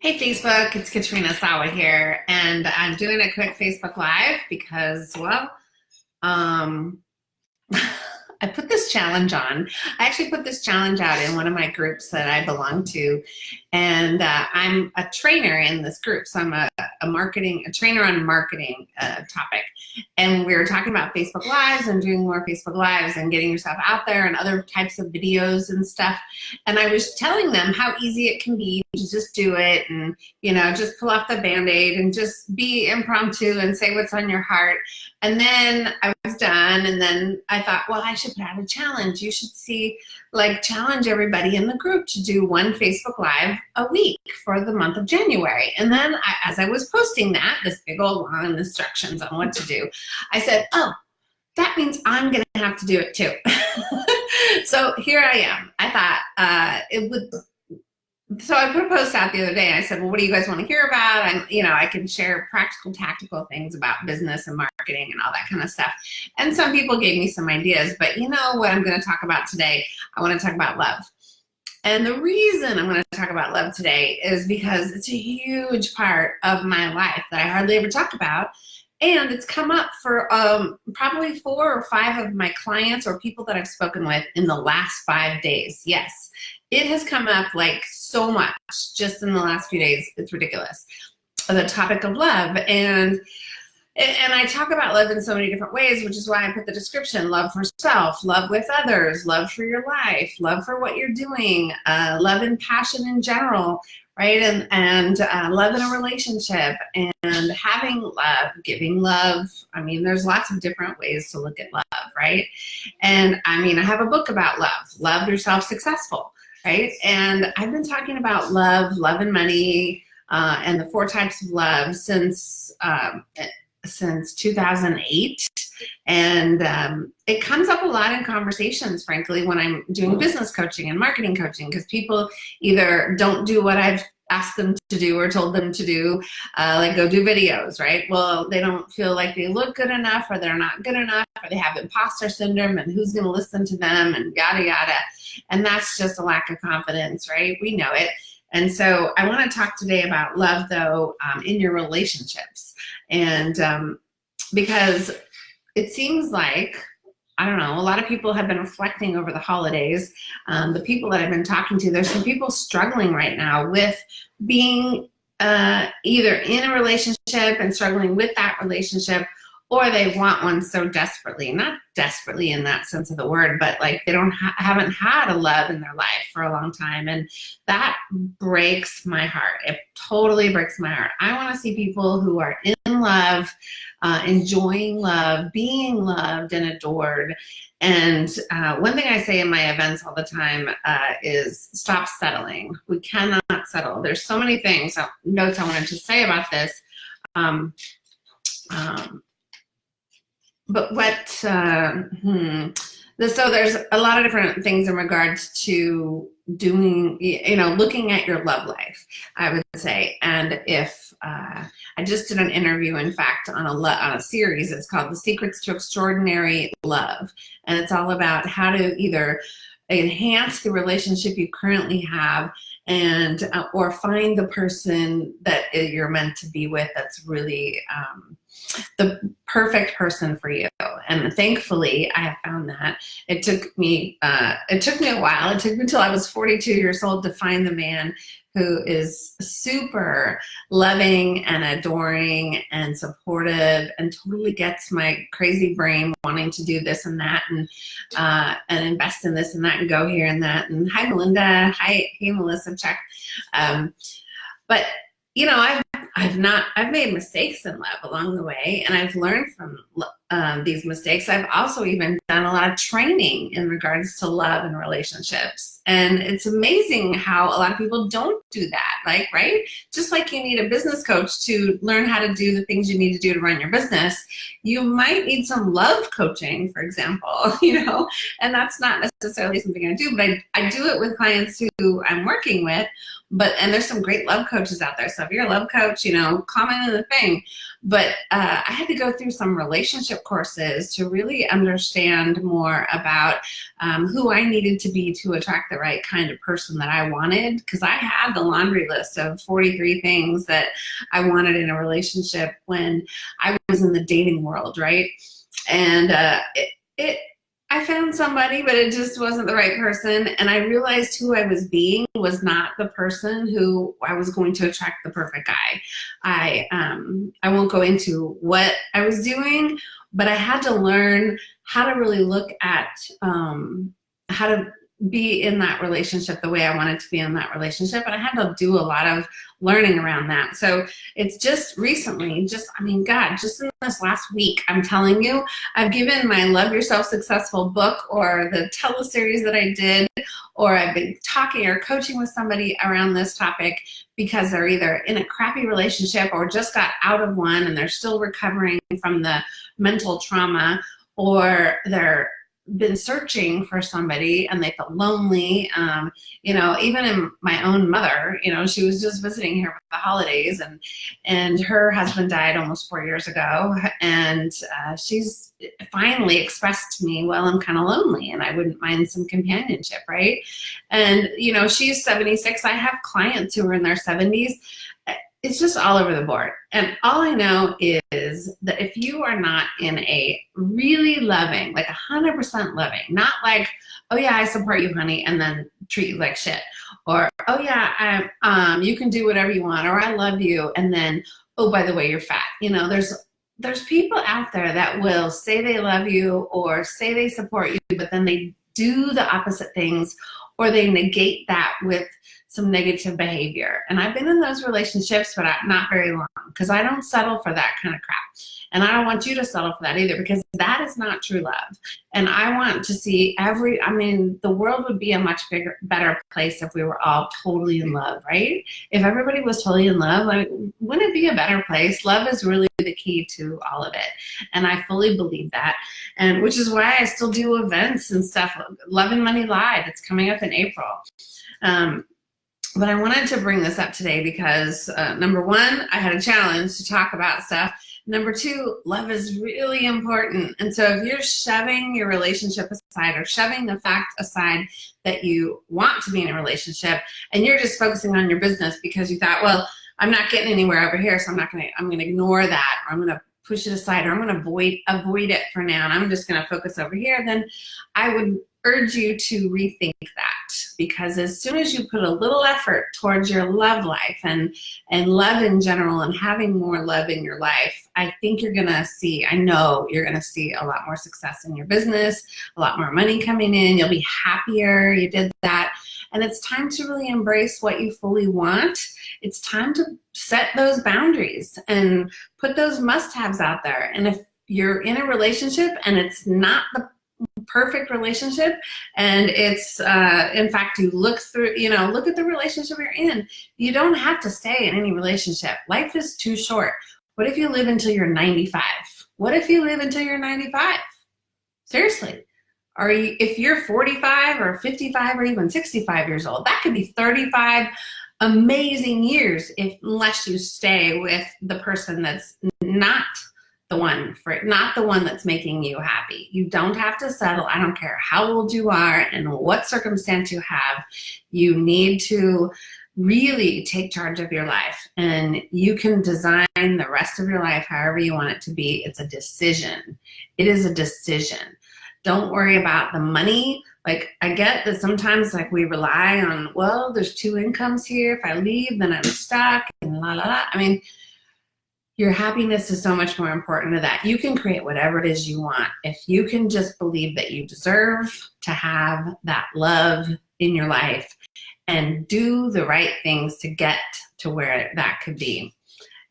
Hey Facebook, it's Katrina Sawa here, and I'm doing a quick Facebook Live because, well, um, I put this challenge on. I actually put this challenge out in one of my groups that I belong to. And uh, I'm a trainer in this group. So I'm a, a marketing, a trainer on marketing uh, topic. And we were talking about Facebook Lives and doing more Facebook Lives and getting yourself out there and other types of videos and stuff. And I was telling them how easy it can be to just do it and, you know, just pull off the band-aid and just be impromptu and say what's on your heart. And then I was done and then I thought, well, I should put out a challenge. You should see, like challenge everybody in the group to do one Facebook Live a week for the month of January. And then I, as I was posting that, this big old long instructions on what to do, I said, oh, that means I'm gonna have to do it too. so here I am. I thought uh, it would so I put a post out the other day. And I said, well, what do you guys want to hear about? And, you know, I can share practical, tactical things about business and marketing and all that kind of stuff. And some people gave me some ideas, but you know what I'm going to talk about today? I want to talk about love. And the reason I'm going to talk about love today is because it's a huge part of my life that I hardly ever talk about. And it's come up for um, probably four or five of my clients or people that I've spoken with in the last five days. Yes, it has come up like so much just in the last few days. It's ridiculous. The topic of love. And and I talk about love in so many different ways, which is why I put the description, love for self, love with others, love for your life, love for what you're doing, uh, love and passion in general, right? And, and uh, love in a relationship and having love, giving love. I mean, there's lots of different ways to look at love, right? And I mean, I have a book about love, Love Yourself Successful right? And I've been talking about love, love and money, uh, and the four types of love since um, since 2008. And um, it comes up a lot in conversations, frankly, when I'm doing business coaching and marketing coaching, because people either don't do what I've asked them to do or told them to do, uh, like go do videos, right? Well, they don't feel like they look good enough or they're not good enough or they have imposter syndrome and who's gonna listen to them and yada yada. And that's just a lack of confidence, right? We know it. And so I want to talk today about love, though, um, in your relationships. And um, because it seems like, I don't know, a lot of people have been reflecting over the holidays. Um, the people that I've been talking to, there's some people struggling right now with being uh, either in a relationship and struggling with that relationship or they want one so desperately not desperately in that sense of the word but like they don't ha haven't had a love in their life for a long time and that breaks my heart. It totally breaks my heart. I want to see people who are in love uh, enjoying love being loved and adored and uh, one thing i say in my events all the time uh, is stop settling. We cannot settle. There's so many things uh, notes i wanted to say about this. Um, um, but what, uh, hmm, so there's a lot of different things in regards to doing, you know, looking at your love life, I would say. And if, uh, I just did an interview, in fact, on a, on a series, it's called The Secrets to Extraordinary Love. And it's all about how to either enhance the relationship you currently have and uh, or find the person that you're meant to be with that's really um, the perfect person for you. And thankfully I have found that. It took me uh, it took me a while. It took me until I was 42 years old to find the man who is super loving and adoring and supportive and totally gets my crazy brain wanting to do this and that and uh, and invest in this and that and go here and that. And hi Melinda. Hi hey Melissa. Check. Um, but you know I've I've not I've made mistakes in love along the way and I've learned from um, these mistakes. I've also even done a lot of training in regards to love and relationships. And it's amazing how a lot of people don't do that, like, right? Just like you need a business coach to learn how to do the things you need to do to run your business, you might need some love coaching, for example, you know, and that's not necessarily something I do, but I, I do it with clients who I'm working with, but, and there's some great love coaches out there. So if you're a love coach, you know, comment in the thing. But uh, I had to go through some relationship courses to really understand more about um, who I needed to be to attract the right kind of person that I wanted because I had the laundry list of 43 things that I wanted in a relationship when I was in the dating world, right? And uh, it, it I found somebody, but it just wasn't the right person. And I realized who I was being was not the person who I was going to attract the perfect guy. I, um, I won't go into what I was doing, but I had to learn how to really look at um, how to be in that relationship the way I wanted to be in that relationship. And I had to do a lot of learning around that. So it's just recently, just, I mean, God, just in this last week, I'm telling you, I've given my Love Yourself Successful book or the teleseries that I did, or I've been talking or coaching with somebody around this topic because they're either in a crappy relationship or just got out of one and they're still recovering from the mental trauma or they're been searching for somebody and they felt lonely. Um, you know, even in my own mother, you know, she was just visiting here for the holidays and, and her husband died almost four years ago. And uh, she's finally expressed to me, well, I'm kind of lonely and I wouldn't mind some companionship, right? And, you know, she's 76. I have clients who are in their 70s it's just all over the board. And all I know is that if you are not in a really loving, like 100% loving, not like, oh yeah, I support you, honey, and then treat you like shit. Or, oh yeah, I, um, you can do whatever you want, or I love you, and then, oh, by the way, you're fat. You know, there's there's people out there that will say they love you or say they support you, but then they do the opposite things or they negate that with some negative behavior. And I've been in those relationships, but not very long because I don't settle for that kind of crap. And I don't want you to settle for that either because that is not true love. And I want to see every, I mean, the world would be a much bigger, better place if we were all totally in love, right? If everybody was totally in love, like, wouldn't it be a better place? Love is really the key to all of it. And I fully believe that. And which is why I still do events and stuff. Love and Money Live, it's coming up in April. Um, but I wanted to bring this up today because uh, number one, I had a challenge to talk about stuff. Number two, love is really important. And so if you're shoving your relationship aside or shoving the fact aside that you want to be in a relationship and you're just focusing on your business because you thought, well, I'm not getting anywhere over here, so I'm not gonna, I'm gonna ignore that or I'm gonna push it aside or I'm gonna avoid, avoid it for now and I'm just gonna focus over here, then I would urge you to rethink that because as soon as you put a little effort towards your love life and and love in general and having more love in your life I think you're gonna see I know you're gonna see a lot more success in your business a lot more money coming in you'll be happier you did that. And it's time to really embrace what you fully want. It's time to set those boundaries and put those must-haves out there. And if you're in a relationship and it's not the perfect relationship. And it's uh, in fact you look through you know look at the relationship you're in. You don't have to stay in any relationship. Life is too short. What if you live until you're 95 what if you live until you're 95 seriously. Are you if you're 45 or 55 or even 65 years old that could be 35 amazing years if unless you stay with the person that's not the one for not the one that's making you happy. You don't have to settle. I don't care how old you are and what circumstance you have. You need to really take charge of your life and you can design the rest of your life however you want it to be. It's a decision. It is a decision. Don't worry about the money. Like I get that sometimes like we rely on, well, there's two incomes here. If I leave, then I'm stuck and la la la. I mean, your happiness is so much more important to that. You can create whatever it is you want. If you can just believe that you deserve to have that love in your life and do the right things to get to where that could be.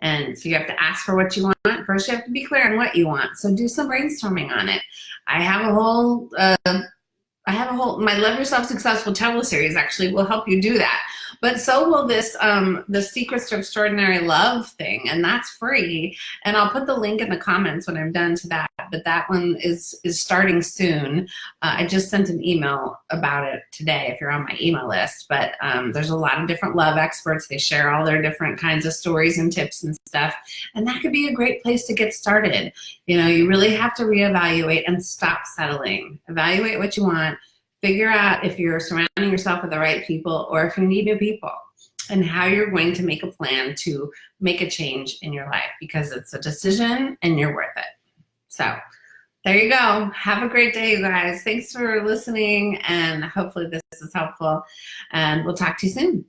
And so you have to ask for what you want. First, you have to be clear on what you want. So do some brainstorming on it. I have a whole, uh, I have a whole, my Love Yourself Successful teleseries actually will help you do that. But so will this, um, the Secrets to Extraordinary Love thing, and that's free. And I'll put the link in the comments when I'm done to that. But that one is is starting soon. Uh, I just sent an email about it today if you're on my email list. But um, there's a lot of different love experts. They share all their different kinds of stories and tips and stuff. And that could be a great place to get started. You know, you really have to reevaluate and stop settling. Evaluate what you want figure out if you're surrounding yourself with the right people or if you need new people and how you're going to make a plan to make a change in your life because it's a decision and you're worth it. So there you go. Have a great day, you guys. Thanks for listening and hopefully this is helpful and we'll talk to you soon.